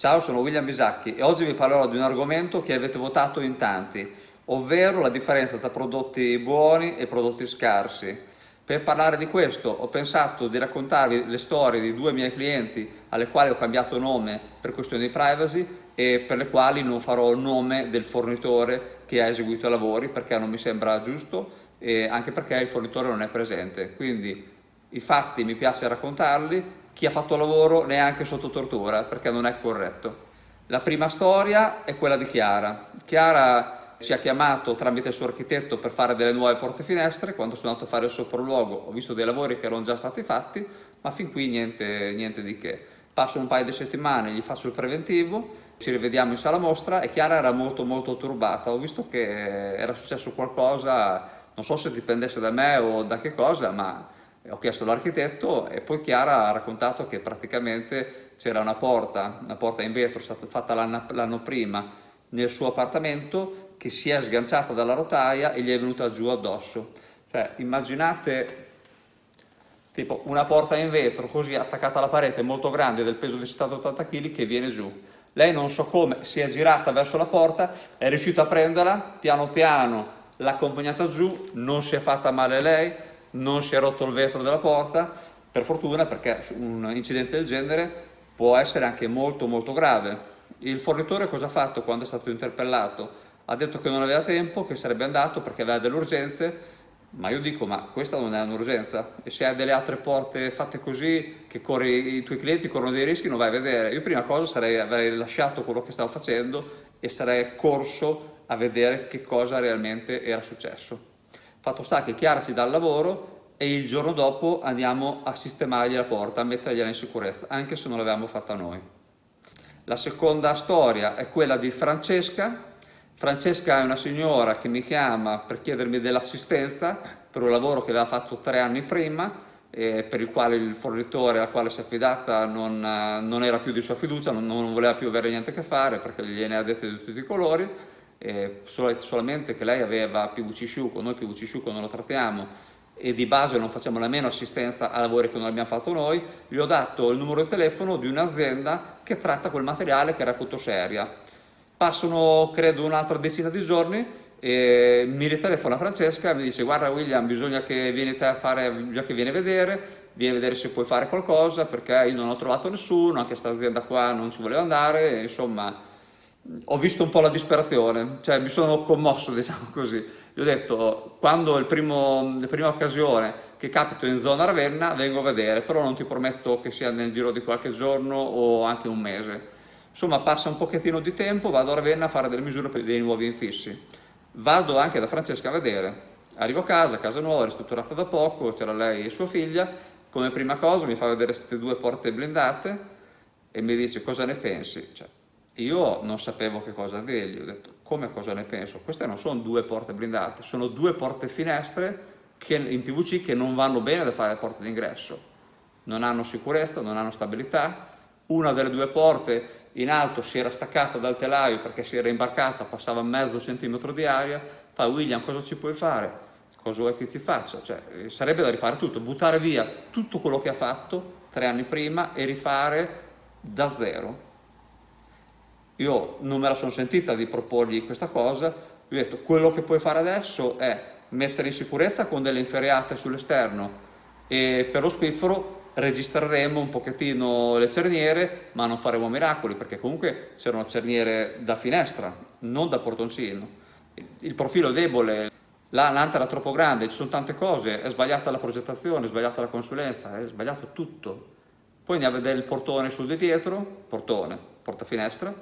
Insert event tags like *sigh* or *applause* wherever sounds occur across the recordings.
Ciao, sono William Bisacchi e oggi vi parlerò di un argomento che avete votato in tanti, ovvero la differenza tra prodotti buoni e prodotti scarsi. Per parlare di questo ho pensato di raccontarvi le storie di due miei clienti alle quali ho cambiato nome per questioni di privacy e per le quali non farò il nome del fornitore che ha eseguito i lavori perché non mi sembra giusto e anche perché il fornitore non è presente. Quindi i fatti mi piace raccontarli, chi ha fatto lavoro neanche sotto tortura perché non è corretto. La prima storia è quella di Chiara. Chiara ci ha chiamato tramite il suo architetto per fare delle nuove porte finestre, quando sono andato a fare il sopralluogo ho visto dei lavori che erano già stati fatti, ma fin qui niente, niente di che. Passo un paio di settimane, gli faccio il preventivo, ci rivediamo in sala mostra e Chiara era molto molto turbata, ho visto che era successo qualcosa, non so se dipendesse da me o da che cosa, ma ho chiesto all'architetto e poi Chiara ha raccontato che praticamente c'era una porta, una porta in vetro stata fatta l'anno prima nel suo appartamento che si è sganciata dalla rotaia e gli è venuta giù addosso. Cioè, immaginate tipo una porta in vetro così attaccata alla parete molto grande del peso di 70-80 kg che viene giù. Lei non so come si è girata verso la porta, è riuscita a prenderla, piano piano l'ha accompagnata giù, non si è fatta male lei, non si è rotto il vetro della porta, per fortuna perché un incidente del genere può essere anche molto molto grave. Il fornitore cosa ha fatto quando è stato interpellato? Ha detto che non aveva tempo, che sarebbe andato perché aveva delle urgenze, ma io dico, ma questa non è un'urgenza e se hai delle altre porte fatte così, che corri, i tuoi clienti corrono dei rischi, non vai a vedere. Io prima cosa sarei, avrei lasciato quello che stavo facendo e sarei corso a vedere che cosa realmente era successo. Fatto sta che Chiara ci dà il lavoro e il giorno dopo andiamo a sistemargli la porta, a mettergliela in sicurezza, anche se non l'avevamo fatta noi. La seconda storia è quella di Francesca. Francesca è una signora che mi chiama per chiedermi dell'assistenza per un lavoro che aveva fatto tre anni prima, eh, per il quale il fornitore al quale si è affidata non, non era più di sua fiducia, non, non, voleva più avere niente a che fare perché gliene ha dette di tutti i colori eh, solamente che lei aveva PVC Sciuco, noi PVC Sciuco non lo trattiamo e di base non facciamo nemmeno assistenza a lavori che non abbiamo fatto noi, gli ho dato il numero di telefono di un'azienda che tratta quel materiale che era reputo seria. Passano credo un'altra decina di giorni e mi ritelefona Francesca e mi dice guarda William bisogna che vieni te a fare, bisogna che vieni a vedere, vieni a vedere se puoi fare qualcosa perché io non ho trovato nessuno, anche questa azienda qua non ci voleva andare, insomma ho visto un po' la disperazione, cioè mi sono commosso, *laughs* diciamo così. Gli ho detto, quando è la prima occasione che capito in zona Ravenna, vengo a vedere, però non ti prometto che sia nel giro di qualche giorno o anche un mese. Insomma, passa un pochettino di tempo, vado a Ravenna a fare delle misure per dei nuovi infissi. Vado anche da Francesca a vedere. Arrivo a casa, casa nuova, ristrutturata da poco, c'era lei e sua figlia. Come prima cosa mi fa vedere queste due porte blindate e mi dice cosa ne pensi. Cioè, io non sapevo che cosa dirgli, ho detto come cosa ne penso? Queste non sono due porte blindate, sono due porte finestre che, in PVC che non vanno bene da fare le porte d'ingresso. Non hanno sicurezza, non hanno stabilità. Una delle due porte in alto si era staccata dal telaio perché si era imbarcata, passava mezzo centimetro di aria. Fa William cosa ci puoi fare? Cosa vuoi che ci faccia? Cioè, sarebbe da rifare tutto, buttare via tutto quello che ha fatto tre anni prima e rifare da zero io non me la sono sentita di proporgli questa cosa, gli ho detto quello che puoi fare adesso è mettere in sicurezza con delle inferriate sull'esterno e per lo spiffero registreremo un pochettino le cerniere ma non faremo miracoli perché comunque c'erano cerniere da finestra, non da portoncino. Il profilo è debole, l'anta era troppo grande, ci sono tante cose, è sbagliata la progettazione, è sbagliata la consulenza, è sbagliato tutto. Poi andiamo a vedere il portone sul di dietro, portone, porta finestra,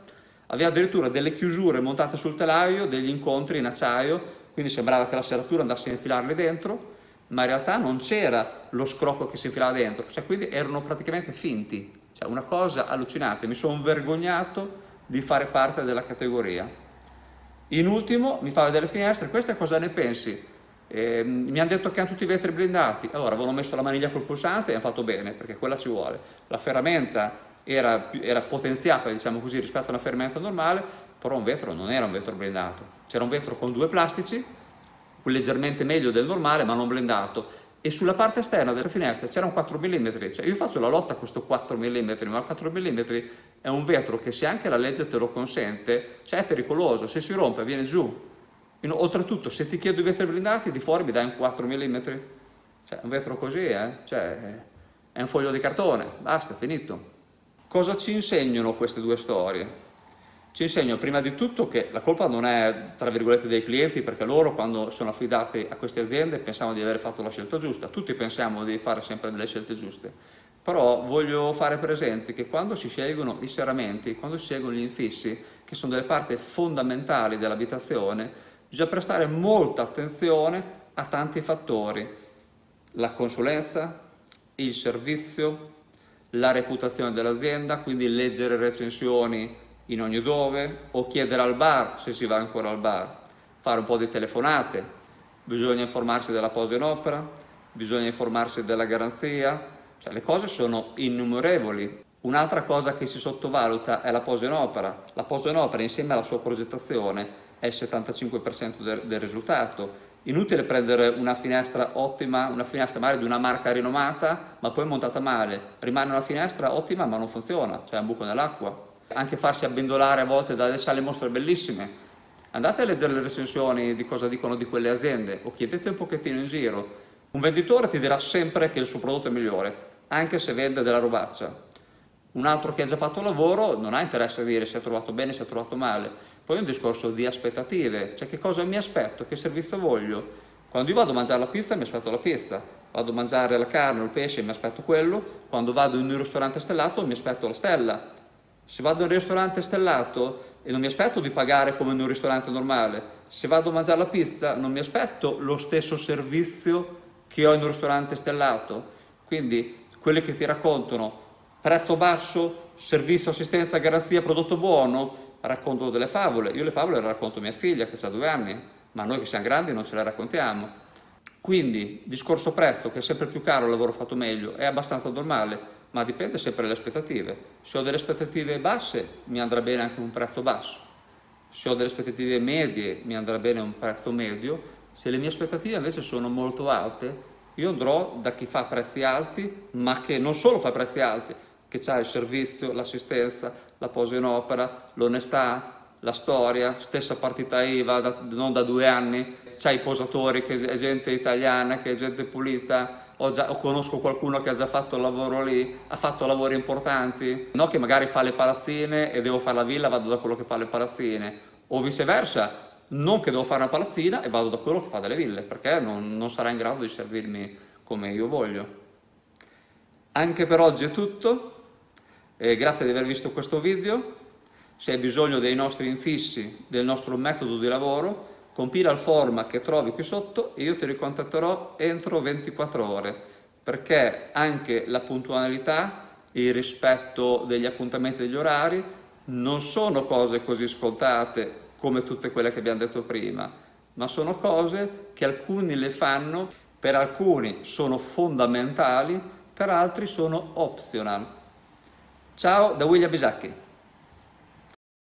aveva addirittura delle chiusure montate sul telaio, degli incontri in acciaio, quindi sembrava che la serratura andasse a infilarle dentro, ma in realtà non c'era lo scrocco che si infilava dentro, cioè quindi erano praticamente finti, cioè una cosa allucinante, mi sono vergognato di fare parte della categoria. In ultimo mi fa vedere le finestre, queste cosa ne pensi? Eh, mi hanno detto che hanno tutti i vetri blindati, allora avevano messo la maniglia col pulsante e hanno fatto bene, perché quella ci vuole. La ferramenta era, era potenziata diciamo così, rispetto a una ferramenta normale, però un vetro non era un vetro blindato, c'era un vetro con due plastici, leggermente meglio del normale ma non blindato e sulla parte esterna delle finestre c'era un 4 mm, cioè io faccio la lotta a questo 4 mm, ma il 4 mm è un vetro che se anche la legge te lo consente, cioè è pericoloso, se si rompe viene giù. Oltretutto se ti chiedo i vetri blindati di fuori mi dai un 4 mm, cioè un vetro così, eh? cioè, è un foglio di cartone, basta, finito. Cosa ci insegnano queste due storie? Ci insegnano prima di tutto che la colpa non è, tra virgolette, dei clienti, perché loro quando sono affidati a queste aziende pensano di aver fatto la scelta giusta, tutti pensiamo di fare sempre delle scelte giuste, però voglio fare presente che quando si scelgono i serramenti, quando si scelgono gli infissi, che sono delle parti fondamentali dell'abitazione, bisogna prestare molta attenzione a tanti fattori, la consulenza, il servizio, la reputazione dell'azienda, quindi leggere recensioni in ogni dove o chiedere al bar se si va ancora al bar, fare un po' di telefonate, bisogna informarsi della posa in opera, bisogna informarsi della garanzia, cioè le cose sono innumerevoli. Un'altra cosa che si sottovaluta è la posa in opera. La posa in opera insieme alla sua progettazione è il 75% del, del risultato Inutile prendere una finestra ottima, una finestra magari di una marca rinomata, ma poi montata male. Rimane una finestra ottima ma non funziona, cioè un buco nell'acqua. Anche farsi abbindolare a volte dalle sale mostre bellissime. Andate a leggere le recensioni di cosa dicono di quelle aziende o chiedete un pochettino in giro. Un venditore ti dirà sempre che il suo prodotto è migliore, anche se vende della robaccia un altro che ha già fatto lavoro non ha interesse a dire se ha trovato bene, se ha trovato male. Poi è un discorso di aspettative, cioè che cosa mi aspetto, che servizio voglio. Quando io vado a mangiare la pizza mi aspetto la pizza, vado a mangiare la carne il pesce mi aspetto quello, quando vado in un ristorante stellato mi aspetto la stella. Se vado in un ristorante stellato e non mi aspetto di pagare come in un ristorante normale, se vado a mangiare la pizza non mi aspetto lo stesso servizio che ho in un ristorante stellato. Quindi quelli che ti raccontano prezzo basso, servizio, assistenza, garanzia, prodotto buono, racconto delle favole. Io le favole le racconto a mia figlia che ha due anni, ma noi che siamo grandi non ce le raccontiamo. Quindi, discorso prezzo, che è sempre più caro il lavoro fatto meglio, è abbastanza normale, ma dipende sempre dalle aspettative. Se ho delle aspettative basse, mi andrà bene anche un prezzo basso. Se ho delle aspettative medie, mi andrà bene un prezzo medio. Se le mie aspettative invece sono molto alte, io andrò da chi fa prezzi alti, ma che non solo fa prezzi alti, che ha il servizio, l'assistenza, la posa in opera, l'onestà, la storia, stessa partita IVA da, non da due anni, c'ha i posatori che è gente italiana, che è gente pulita, o, già, o conosco qualcuno che ha già fatto il lavoro lì, ha fatto lavori importanti, no che magari fa le palazzine e devo fare la villa, vado da quello che fa le palazzine, o viceversa, non che devo fare una palazzina e vado da quello che fa delle ville, perché non, non sarà in grado di servirmi come io voglio. Anche per oggi è tutto, eh, grazie di aver visto questo video, se hai bisogno dei nostri infissi, del nostro metodo di lavoro, compila il form che trovi qui sotto e io ti ricontatterò entro 24 ore, perché anche la puntualità, il rispetto degli appuntamenti degli orari, non sono cose così scontate come tutte quelle che abbiamo detto prima, ma sono cose che alcuni le fanno, per alcuni sono fondamentali, per altri sono optional. Ciao da William Bisacchi.